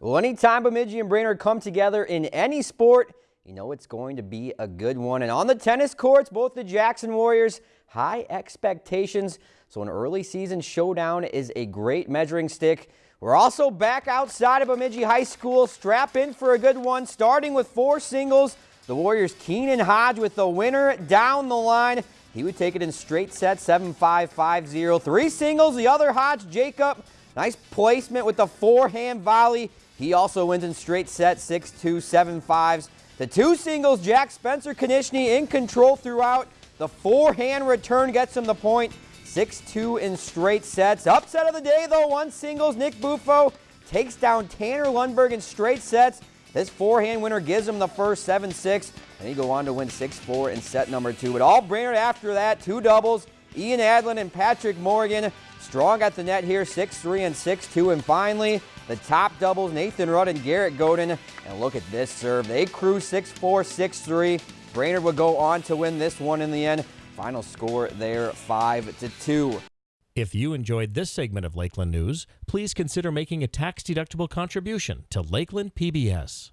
Well, anytime Bemidji and Brainerd come together in any sport, you know it's going to be a good one. And on the tennis courts, both the Jackson Warriors, high expectations. So an early season showdown is a great measuring stick. We're also back outside of Bemidji High School. Strap in for a good one, starting with four singles. The Warriors Keenan Hodge with the winner down the line. He would take it in straight sets, 7-5, 5-0. Three singles, the other Hodge, Jacob. Nice placement with the forehand volley. He also wins in straight sets, 6-2, 7-5s. The two singles, Jack Spencer Konishny in control throughout. The forehand return gets him the point. 6-2 in straight sets. Upset of the day, though, one singles. Nick Buffo takes down Tanner Lundberg in straight sets. This forehand winner gives him the first 7-6, and he go on to win 6-4 in set number two. But all Brainerd after that, two doubles. Ian Adlin and Patrick Morgan strong at the net here, 6-3 and 6-2. And finally, the top doubles, Nathan Rudd and Garrett Godin. And look at this serve. They cruise 6-4, 6-3. Brainerd would go on to win this one in the end. Final score there, 5-2. If you enjoyed this segment of Lakeland News, please consider making a tax-deductible contribution to Lakeland PBS.